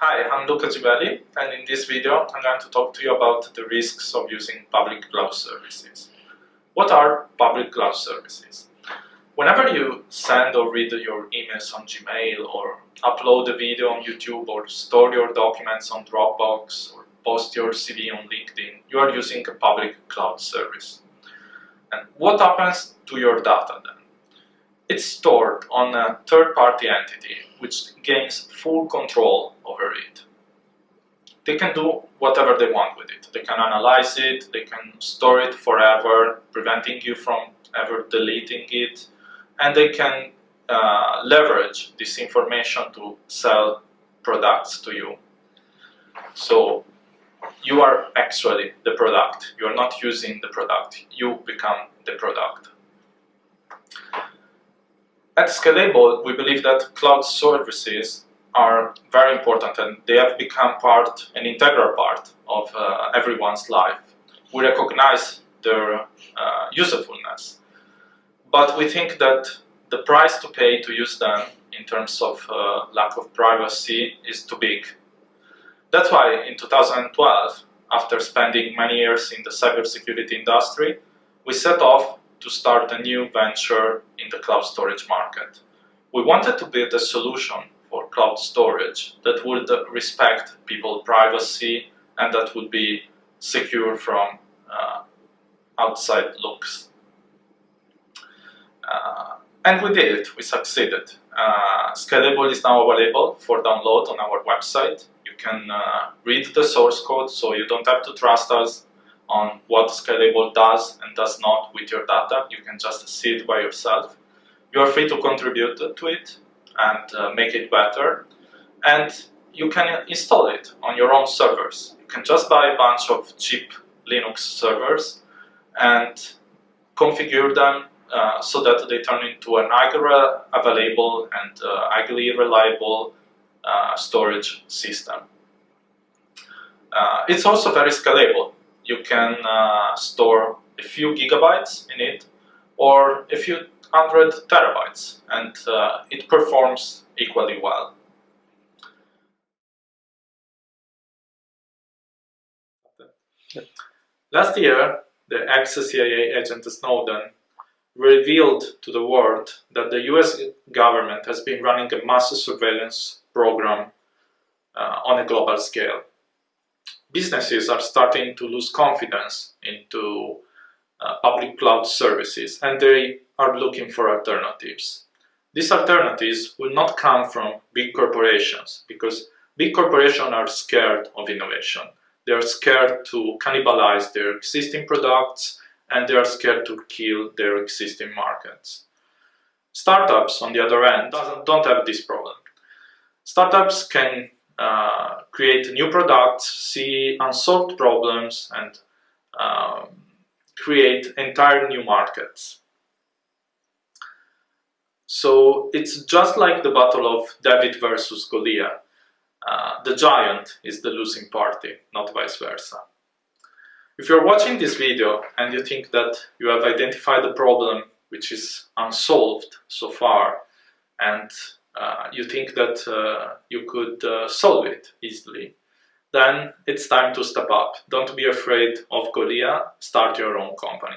Hi, I'm Luca Gibelli and in this video I'm going to talk to you about the risks of using public cloud services. What are public cloud services? Whenever you send or read your emails on Gmail or upload a video on YouTube or store your documents on Dropbox or post your CV on LinkedIn, you are using a public cloud service. And what happens to your data then? It's stored on a third-party entity which gains full control over it. They can do whatever they want with it. They can analyze it, they can store it forever, preventing you from ever deleting it, and they can uh, leverage this information to sell products to you. So you are actually the product. You are not using the product. You become the product. At Skylable, we believe that cloud services are very important and they have become part, an integral part of uh, everyone's life. We recognize their uh, usefulness, but we think that the price to pay to use them in terms of uh, lack of privacy is too big. That's why in 2012, after spending many years in the cybersecurity industry, we set off to start a new venture in the cloud storage market. We wanted to build a solution for cloud storage that would respect people's privacy and that would be secure from uh, outside looks. Uh, and we did it, we succeeded. Uh, Skylable is now available for download on our website. You can uh, read the source code, so you don't have to trust us on what Skylable does and does not with your data. You can just see it by yourself. You are free to contribute to it and uh, make it better. And you can install it on your own servers. You can just buy a bunch of cheap Linux servers and configure them uh, so that they turn into an highly available and uh, highly reliable uh, storage system. Uh, it's also very scalable can uh, store a few gigabytes in it or a few hundred terabytes and uh, it performs equally well. Last year, the ex-CIA agent Snowden revealed to the world that the US government has been running a massive surveillance program uh, on a global scale businesses are starting to lose confidence into uh, public cloud services and they are looking for alternatives. These alternatives will not come from big corporations because big corporations are scared of innovation. They are scared to cannibalize their existing products and they are scared to kill their existing markets. Startups, on the other hand, don't have this problem. Startups can uh, create new products, see unsolved problems, and um, create entire new markets. So it's just like the battle of David versus Goliath. Uh, the giant is the losing party, not vice versa. If you're watching this video and you think that you have identified a problem which is unsolved so far and uh, you think that uh, you could uh, solve it easily, then it's time to step up. Don't be afraid of Goliath, start your own company.